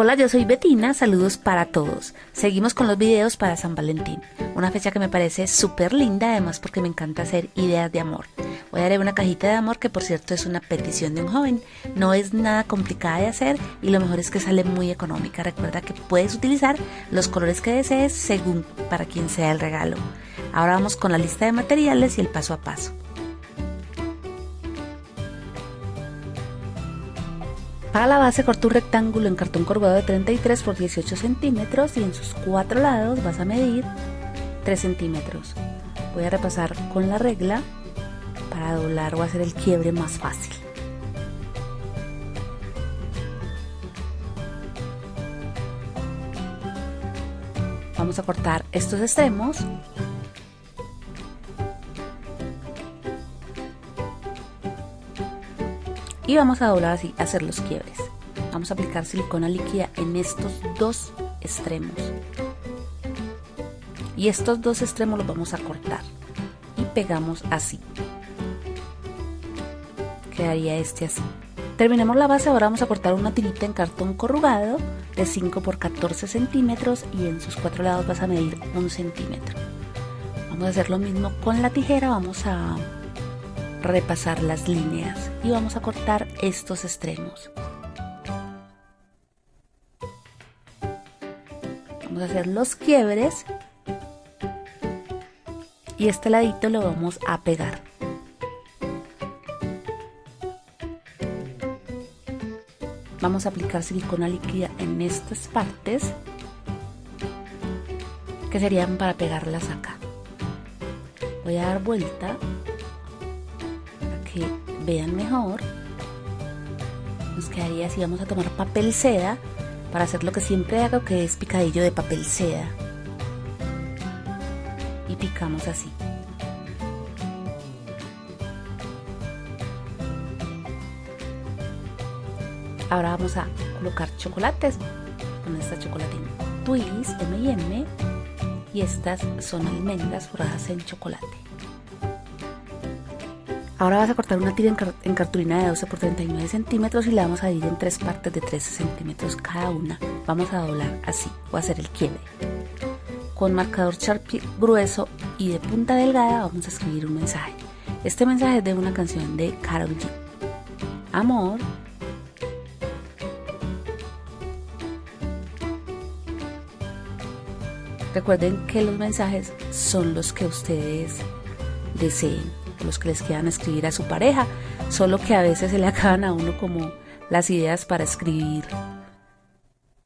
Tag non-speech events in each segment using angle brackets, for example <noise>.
Hola, yo soy Betina, saludos para todos. Seguimos con los videos para San Valentín, una fecha que me parece súper linda además porque me encanta hacer ideas de amor. Voy a dar una cajita de amor que por cierto es una petición de un joven, no es nada complicada de hacer y lo mejor es que sale muy económica. Recuerda que puedes utilizar los colores que desees según para quien sea el regalo. Ahora vamos con la lista de materiales y el paso a paso. Para la base corto un rectángulo en cartón corrugado de 33 por 18 centímetros y en sus cuatro lados vas a medir 3 centímetros. Voy a repasar con la regla para doblar o hacer el quiebre más fácil. Vamos a cortar estos extremos y vamos a doblar así, hacer los quiebres. Vamos a aplicar silicona líquida en estos dos extremos. Y estos dos extremos los vamos a cortar y pegamos así. Quedaría este así. Terminamos la base, ahora vamos a cortar una tirita en cartón corrugado de 5 por 14 centímetros y en sus cuatro lados vas a medir un centímetro. Vamos a hacer lo mismo con la tijera, vamos a repasar las líneas y vamos a cortar estos extremos. Vamos a hacer los quiebres y este ladito lo vamos a pegar. Vamos a aplicar silicona líquida en estas partes que serían para pegarlas acá. Voy a dar vuelta vean mejor nos quedaría así vamos a tomar papel seda para hacer lo que siempre hago que es picadillo de papel seda. Y picamos así. Ahora vamos a colocar chocolates con esta chocolatina. Twist M&M y estas son almendras forradas en chocolate Ahora vas a cortar una tira en, cartulina de 12 por 39 centímetros y la vamos a dividir en tres partes de 13 centímetros cada una. Vamos a doblar así o hacer el quiebre. Con marcador Sharpie grueso y de punta delgada vamos a escribir un mensaje. Este mensaje es de una canción de Carol G. Amor. Recuerden que los mensajes son los que ustedes deseen los que les quieran escribir a su pareja, solo que a veces se le <laughs> acaban a uno como las ideas para escribir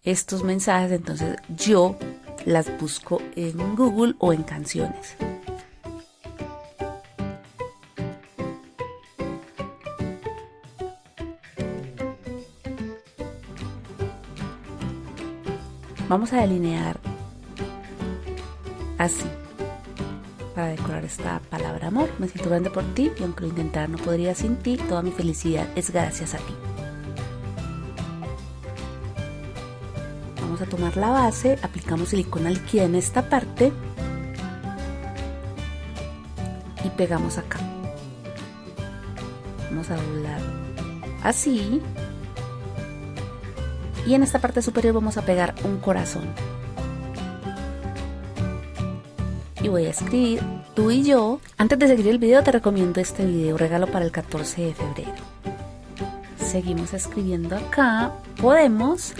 estos mensajes, entonces yo las busco en Google o en canciones. Vamos a delinear así para decorar esta palabra amor. Me siento grande por ti y aunque lo intentara no podría sin ti, toda mi felicidad es gracias a ti. Vamos a tomar la base, aplicamos silicona líquida en esta parte y pegamos acá. Vamos a doblar así y en esta parte superior vamos a pegar un corazón. Y voy a escribir tú y yo. Antes de seguir el video te recomiendo este video, regalo para el 14 de febrero. Seguimos escribiendo acá, podemos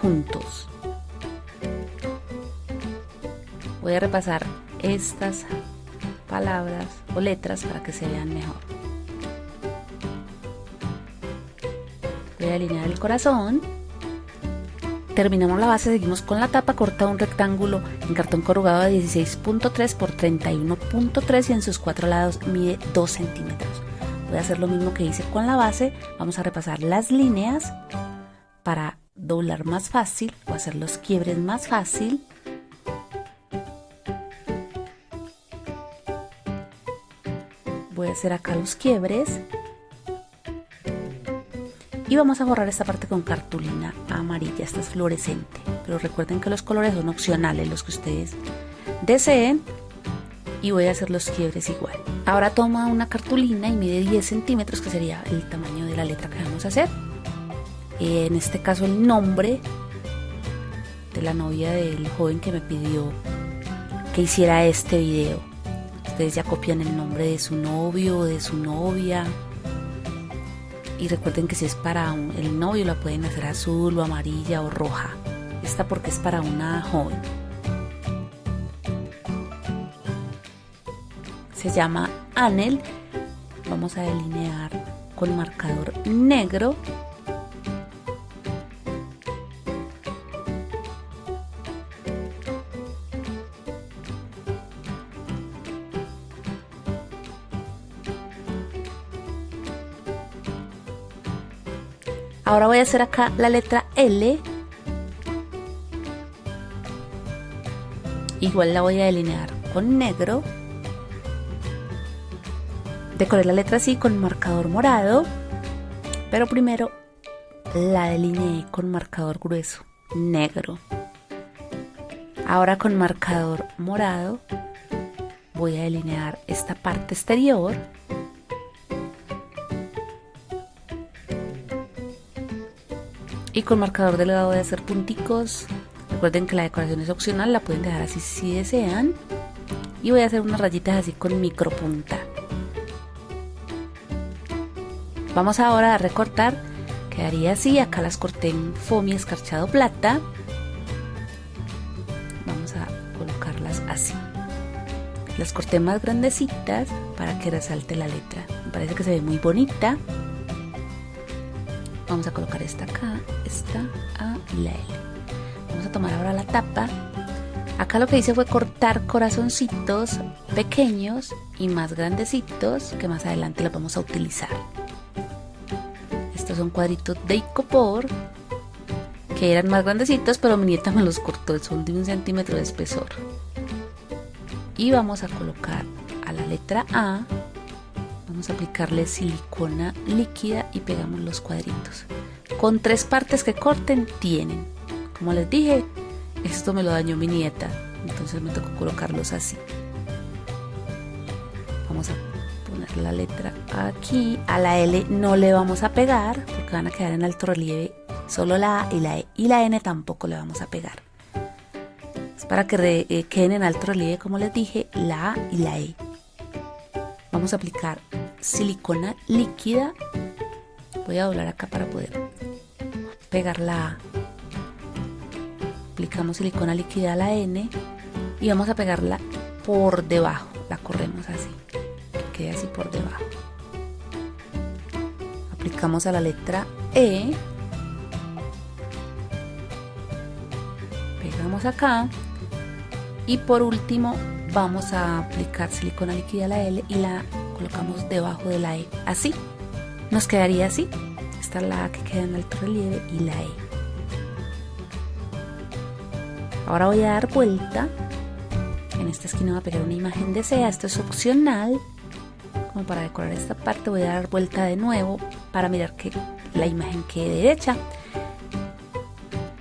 juntos. Voy a repasar estas palabras o letras para que se vean mejor. Voy a alinear el corazón Terminamos la base, seguimos con la tapa, corta un rectángulo en cartón corrugado de 16.3 por 31.3 y en sus cuatro lados mide 2 centímetros. Voy a hacer lo mismo que hice con la base, vamos a repasar las líneas para doblar más fácil o hacer los quiebres más fácil. Voy a hacer acá los quiebres y vamos a borrar esta parte con cartulina amarilla, esta es fluorescente. Pero recuerden que los colores son opcionales, los que ustedes deseen. Y voy a hacer los quiebres igual. Ahora toma una cartulina y mide 10 centímetros, que sería el tamaño de la letra que vamos a hacer. en este caso el nombre de la novia del joven que me pidió que hiciera este video. Ustedes ya copian el nombre de su novio o de su novia. Y recuerden que si es para el novio la pueden hacer azul o amarilla o roja. Esta porque es para una joven. Se llama Anel. Vamos a delinear con marcador negro Ahora voy a hacer acá la letra L. Igual la voy a delinear con negro. Decoré la letra así con marcador morado. Pero primero la delineé con marcador grueso, negro. Ahora con marcador morado voy a delinear esta parte exterior y con marcador delgado a hacer punticos. Recuerden que la decoración es opcional la pueden dejar así si desean. Y voy a hacer unas rayitas así con micro punta vamos ahora a recortar. Quedaría así. Acá las corté en foamy escarchado plata. Vamos a colocarlas así. Las corté más grandecitas para que resalte la letra. Me parece que se ve muy bonita a colocar esta acá, esta A y la L. Vamos a tomar ahora la tapa. Acá lo que hice fue cortar corazoncitos pequeños y más grandecitos que más adelante los vamos a utilizar. Estos son cuadritos de icopor que eran más grandecitos pero mi nieta me los cortó, son de un centímetro de espesor. Y vamos a colocar a la letra A vamos a aplicarle silicona líquida y pegamos los cuadritos con tres partes que corten tienen. Como les dije esto me lo dañó mi nieta entonces me tocó colocarlos así. Vamos a poner la letra aquí. A la L no le vamos a pegar porque van a quedar en alto relieve. Solo la A y la E. Y la N tampoco le vamos a pegar. Es para que eh, queden en alto relieve como les dije la A y la E. Vamos a aplicar silicona líquida. Voy a doblar acá para poder pegar la A. Aplicamos silicona líquida a la N y vamos a pegarla por debajo. La corremos así, que quede así por debajo. Aplicamos a la letra E. Pegamos acá. Y por último vamos a aplicar silicona líquida a la L y la colocamos debajo de la E. Así, nos quedaría así. La A que queda en alto relieve y la E. Ahora voy a dar vuelta. En esta esquina voy a pegar una imagen de SEA. Esto es opcional. Como para decorar esta parte voy a dar vuelta de nuevo para mirar que la imagen quede derecha.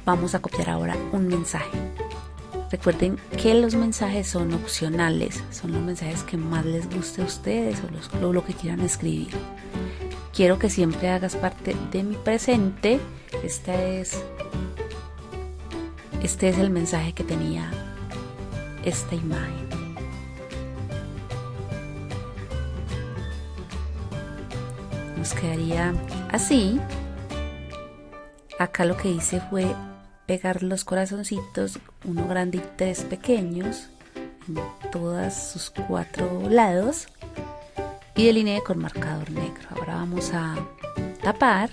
Vamos a copiar ahora un mensaje. Recuerden que los mensajes son opcionales, son los mensajes que más les guste a ustedes o lo que quieran escribir. Quiero que siempre hagas parte de mi presente. Esta es, este es el mensaje que tenía esta imagen. Nos quedaría así. Acá lo que hice fue pegar los corazoncitos, uno grande y tres pequeños, en todos sus cuatro lados y delineé con marcador negro. Ahora vamos a tapar.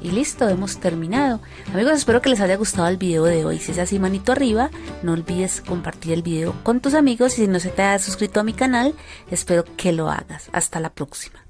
Y listo, hemos terminado. Amigos, espero que les haya gustado el video de hoy. Si es así, manito arriba. No olvides compartir el video con tus amigos. Y si no se te ha suscrito a mi canal, espero que lo hagas. Hasta la próxima.